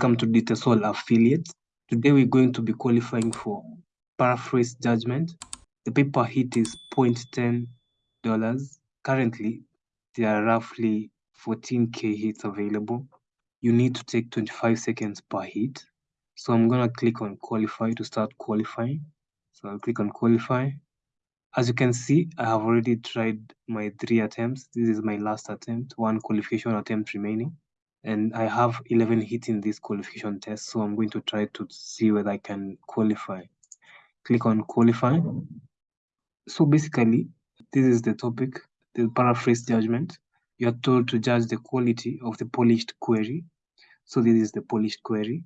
Welcome to DataSol Affiliate. Today we're going to be qualifying for paraphrase judgment. The paper hit is $0.10. Currently, there are roughly 14k hits available. You need to take 25 seconds per hit. So I'm gonna click on qualify to start qualifying. So I'll click on qualify. As you can see, I have already tried my three attempts. This is my last attempt, one qualification attempt remaining. And I have 11 hits in this qualification test. So I'm going to try to see whether I can qualify. Click on qualify. So basically, this is the topic, the paraphrase judgment. You are told to judge the quality of the polished query. So this is the polished query.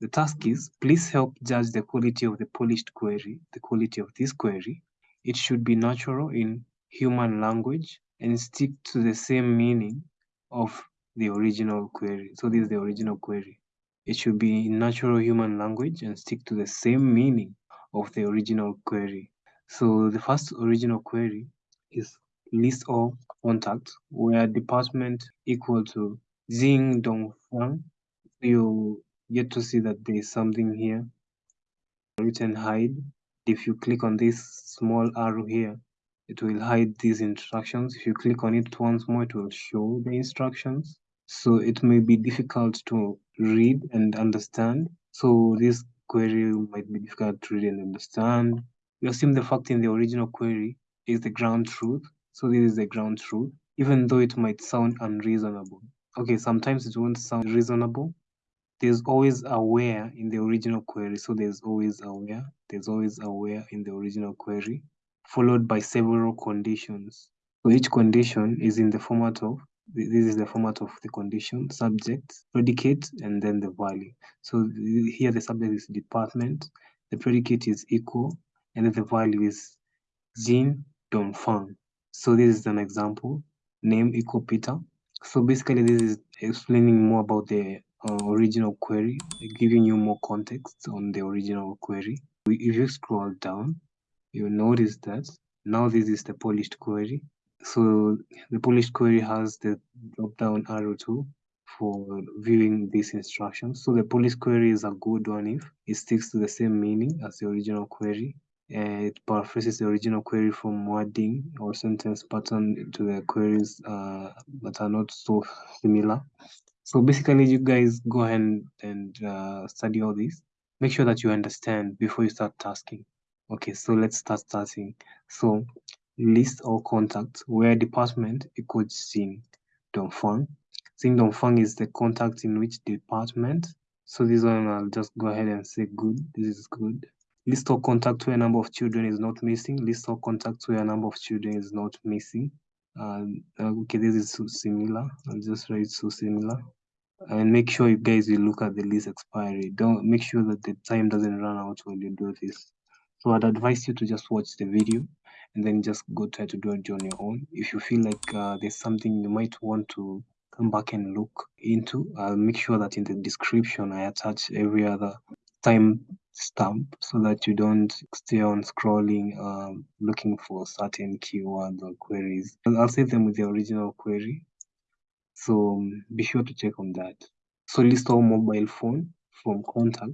The task is, please help judge the quality of the polished query, the quality of this query it should be natural in human language and stick to the same meaning of the original query. So this is the original query. It should be in natural human language and stick to the same meaning of the original query. So the first original query is list all contacts where department equal to Xing Dongfang. You get to see that there is something here written hide if you click on this small arrow here, it will hide these instructions. If you click on it once more, it will show the instructions. So it may be difficult to read and understand. So this query might be difficult to read and understand. You assume the fact in the original query is the ground truth. So this is the ground truth, even though it might sound unreasonable. Okay, sometimes it won't sound reasonable, there's always a where in the original query. So there's always a where, there's always a where in the original query, followed by several conditions. So each condition is in the format of, this is the format of the condition, subject, predicate, and then the value. So here the subject is department, the predicate is equal, and then the value is Jin Dongfang. So this is an example, name equal Peter. So basically this is explaining more about the uh, original query, giving you more context on the original query. If you scroll down, you'll notice that now this is the polished query. So the polished query has the drop-down arrow tool for viewing these instructions. So the polished query is a good one if it sticks to the same meaning as the original query. Uh, it paraphrases the original query from wording or sentence pattern to the queries uh, that are not so similar. So basically, you guys go ahead and, and uh, study all this. Make sure that you understand before you start tasking. Okay, so let's start starting. So list all contacts where department equals Xing Dongfang. Xing Dongfang is the contact in which department. So this one I'll just go ahead and say good. This is good. List all contacts where number of children is not missing. List all contacts where number of children is not missing. Uh, okay, this is so similar. I'll just write so similar and make sure you guys will look at the list expiry. Don't make sure that the time doesn't run out when you do this. So I'd advise you to just watch the video and then just go try to do it on your own. If you feel like uh, there's something you might want to come back and look into, I'll make sure that in the description I attach every other time stamp so that you don't stay on scrolling um, looking for certain keywords or queries. I'll save them with the original query so um, be sure to check on that. So list all mobile phone from contact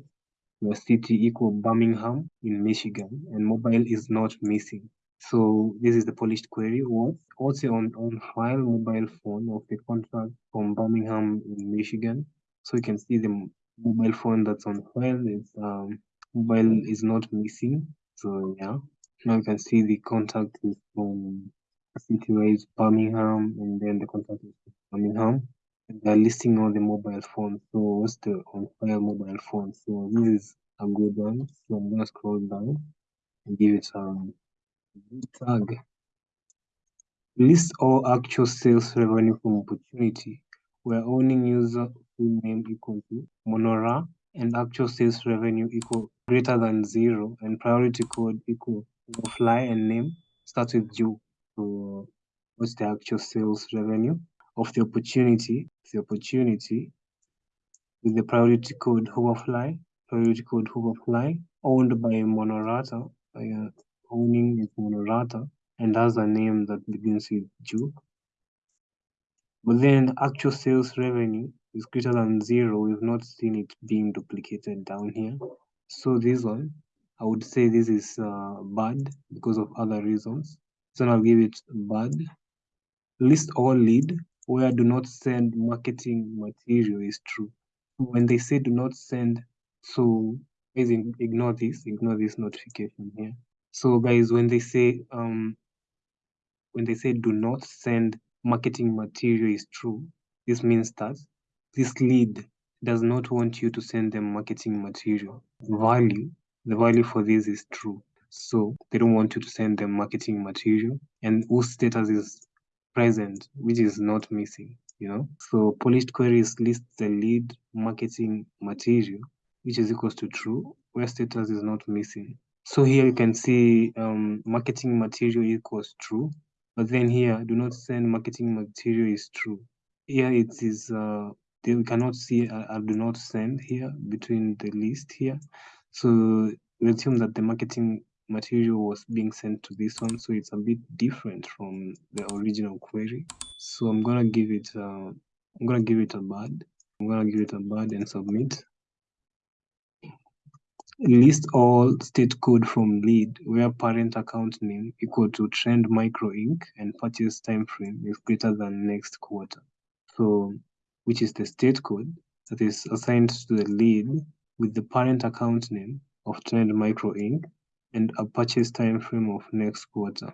where city equal Birmingham in Michigan and mobile is not missing. So this is the polished query. What also on, on file mobile phone of the contract from Birmingham in Michigan. So you can see the mobile phone that's on file. It's um, mobile is not missing. So yeah. Now you can see the contact is from city where is Birmingham and then the contact is Birmingham. And they're listing all the mobile phones. So what's the on file mobile phone? So this is a good one. So I'm gonna scroll down and give it um tag. List all actual sales revenue from opportunity where owning user full name equal to Monora and actual sales revenue equal greater than zero and priority code equal fly and name starts with Jew. So what's the actual sales revenue of the opportunity? The opportunity with the priority code Hoverfly, priority code Hoverfly, owned by Monorata, uh, owning is Monorata, and has a name that begins with Ju. But then actual sales revenue is greater than zero. We've not seen it being duplicated down here. So this one, I would say this is uh, bad because of other reasons. So I'll give it bad. List all lead where do not send marketing material is true. When they say do not send, so guys ignore this, ignore this notification here. So guys, when they say um when they say do not send marketing material is true, this means that this lead does not want you to send them marketing material. Value, the value for this is true. So they don't want you to send them marketing material and whose status is present, which is not missing, you know. So polished queries list the lead marketing material, which is equals to true, where status is not missing. So here you can see um, marketing material equals true, but then here do not send marketing material is true. Here it is, uh, we cannot see I, a do not send here between the list here. So we assume that the marketing material was being sent to this one, so it's a bit different from the original query. So I'm gonna give it, uh, I'm gonna give it a bad. I'm gonna give it a bad and submit. List all state code from lead where parent account name equal to Trend Micro Inc. and purchase time frame is greater than next quarter. So, which is the state code that is assigned to the lead with the parent account name of Trend Micro Inc. and a purchase time frame of next quarter.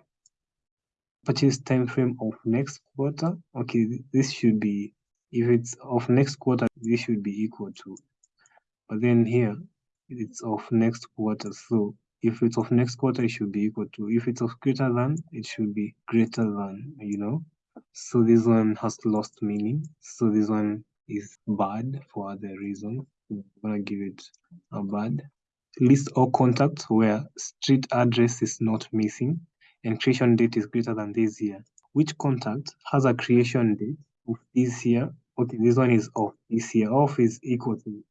Purchase time frame of next quarter. Okay, this should be if it's of next quarter, this should be equal to. But then here it's of next quarter. So if it's of next quarter, it should be equal to. If it's of greater than, it should be greater than, you know. So this one has lost meaning. So this one is bad for other reasons. I'm gonna give it a bad. List all contacts where street address is not missing and creation date is greater than this year. Which contact has a creation date of this year? Okay, this one is of this year. Off is equal to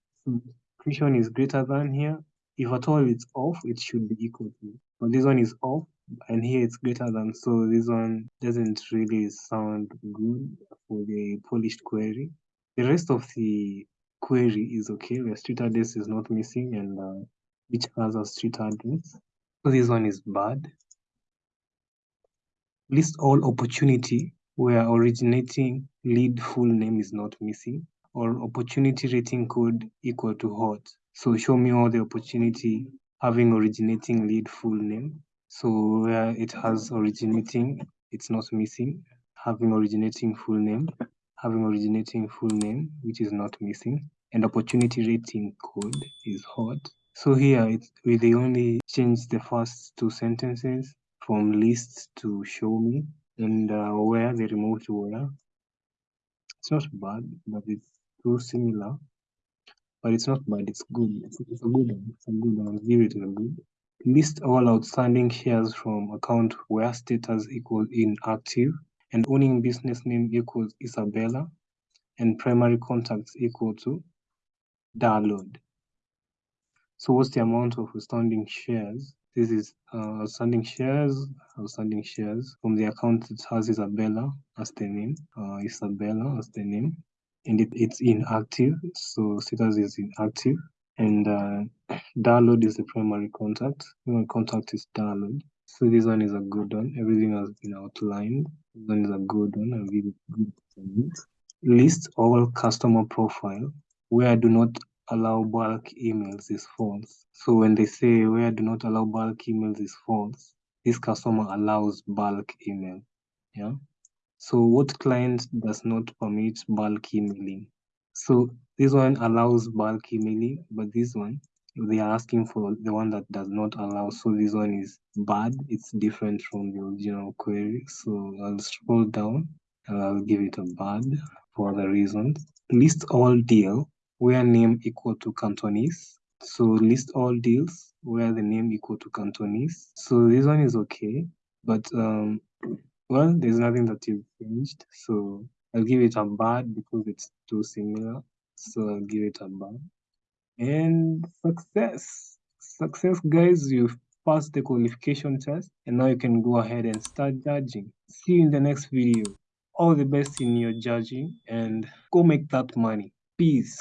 creation is greater than here. If at all it's off, it should be equal to. But this one is off and here it's greater than. So this one doesn't really sound good for the polished query. The rest of the query is okay. The street address is not missing and uh, which has a street address. So this one is bad. List all opportunity where originating lead full name is not missing or opportunity rating code equal to hot. So show me all the opportunity having originating lead full name. So where it has originating, it's not missing. Having originating full name, having originating full name, which is not missing. And opportunity rating code is hot. So here it's, we they only change the first two sentences from list to show me and uh, where they removed where. It's not bad, but it's too similar, but it's not bad. It's good. It's, it's a good one. It's a good one. I'll give it a good. List all outstanding shares from account where status equals inactive and owning business name equals Isabella and primary contacts equal to download. So what's the amount of outstanding shares? This is uh, outstanding shares, outstanding shares from the account that has Isabella as the name, uh, Isabella as the name, and it, it's inactive. So status is inactive, and uh, download is the primary contact. Primary contact is download. So this one is a good one. Everything has been outlined. This one is a good one. Give it good. List all customer profile where I do not allow bulk emails is false. So when they say where do not allow bulk emails is false, this customer allows bulk email. Yeah. So what client does not permit bulk emailing? So this one allows bulk emailing, but this one they are asking for the one that does not allow. So this one is bad. It's different from the original query. So I'll scroll down and I'll give it a bad for other reasons. List all deal where name equal to Cantonese. So list all deals where the name equal to Cantonese. So this one is okay, but um, well, there's nothing that you've changed. So I'll give it a bad because it's too similar. So I'll give it a bad. And success. Success, guys, you've passed the qualification test and now you can go ahead and start judging. See you in the next video. all the best in your judging and go make that money. Peace.